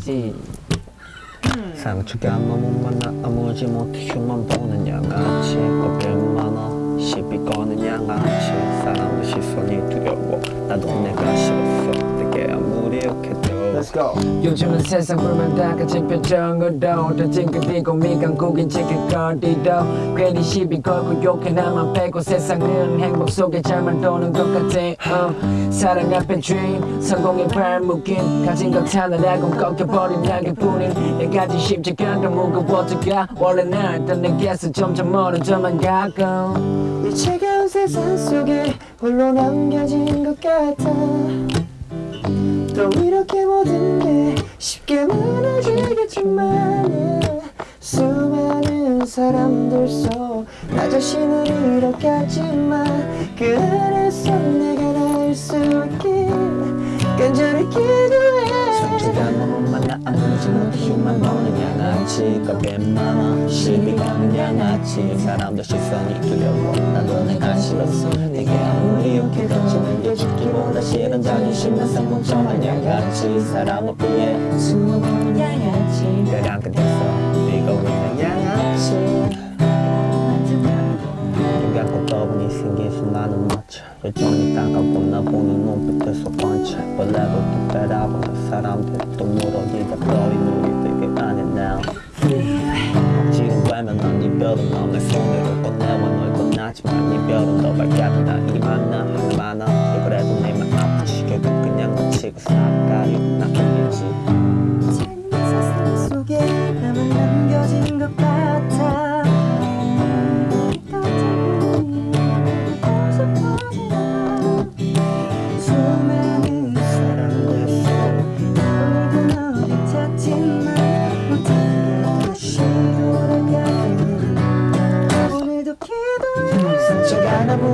지 상처가 너무 많아 아무지 못해 흉만 보는 양아치. 어깨 많아 시비 거는 양아치. 사람들 시선이 두려워. 나도 내 go. 요즘은 세상 불만 다 같은 표정으로 더 찡긋대고 미간국인 지킬 거리도. 괜히 시비 걸고 욕해 나만 빼고 세상은 행복 속에 잘만 도는 것 같아. 어. 사랑 앞에 dream 성공의 발목인 가진 것 하나라고 꺾여버린 낙엽뿐인 내 가진 십자가 더 무거워져가 원래 나였던 내게서 점점 멀어져만 가고. 이 차가운 세상 속에 홀로 남겨진 것 같아. 또 yeah. 수많은 사람들 속 나 자신을 잃어갔지만 그 안에서 내가 나을 수 있게 간절히 기도해. 상처가 너무 많아 아무지 못해 흉만 보는 양아치 겁에 많아 시비 거는 양아치 사람들 시선이 두려워. 나도 내가 싫었어 내게 아무리 욕해도 지는 게 죽기보다. 싫은 자존심만 상봉점한 양아치 사람을 피해 숨어보는 양아치 떠보니 생긴 수많은 마차 여전히 따가고 나 보는 눈빛에서 번쩍 벌레도 또 빼라보는 사람들 또 물어지다 버린 우리들 그 안에 now 지금 빼면 난 이별은 너내 손으로 꺼내와 널 꺼나지만 이별은 더 밝게 나 이만 나 하나 많아 그래도 내맘 아프지 결국 그냥 놓치고 살까리 나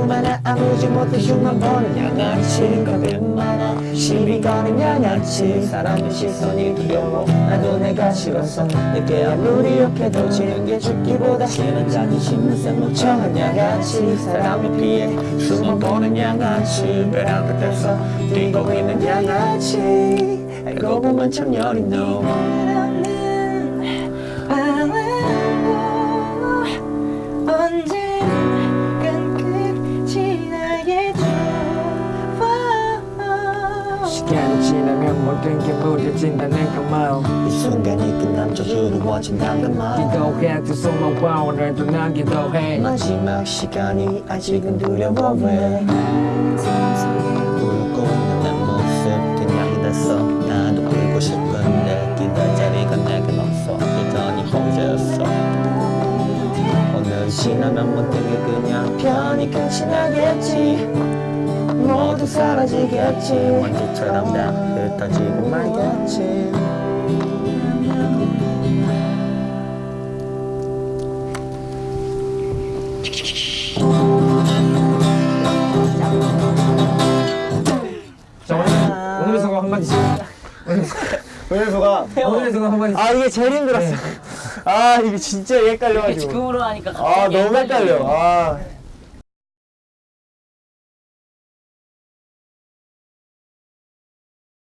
많아 아무지 못해 흉만 보는 양아치. 겁이 많아 시비 거는 양아치. 사람의 시선이 두려워 나도 내가 싫어서 내게 아무리 욕해도 지는 게 죽기보다 싫은 자존심은 생목청한 양아치. 사람을 피해 숨어보는 양아치. 벼랑 끝에서 뛰고 있는 양아치. 알고 보면 참 여린 놈 시간이 지나면 모든 게 무뎌진다는 그 마음. 이 순간이 끝난 저주로워진다는 말 기도해 두 손만 와 오늘도 난 기도해. 마지막 시간이 아직은 두려워 왜 울고 있는 내 모습 그냥 됐어. 나도 울고 싶은데 기댈 자리가 내겐 없어 여전히 혼자였어. 오늘 지나면 모든 게 그냥 편히 끝이 나겠지 모두 사라지겠지. 먼지처럼 다 흩어지고 말겠지. 자 오늘 오늘의 소감 한마디씩 오늘 소감. 오늘의 소감 한마디씩 아 이게 제일 힘들었어. 아 이게 진짜 헷갈려가지고. 지금으로 하니까 아 너무 헷갈려. 아